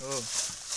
어.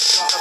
Yes.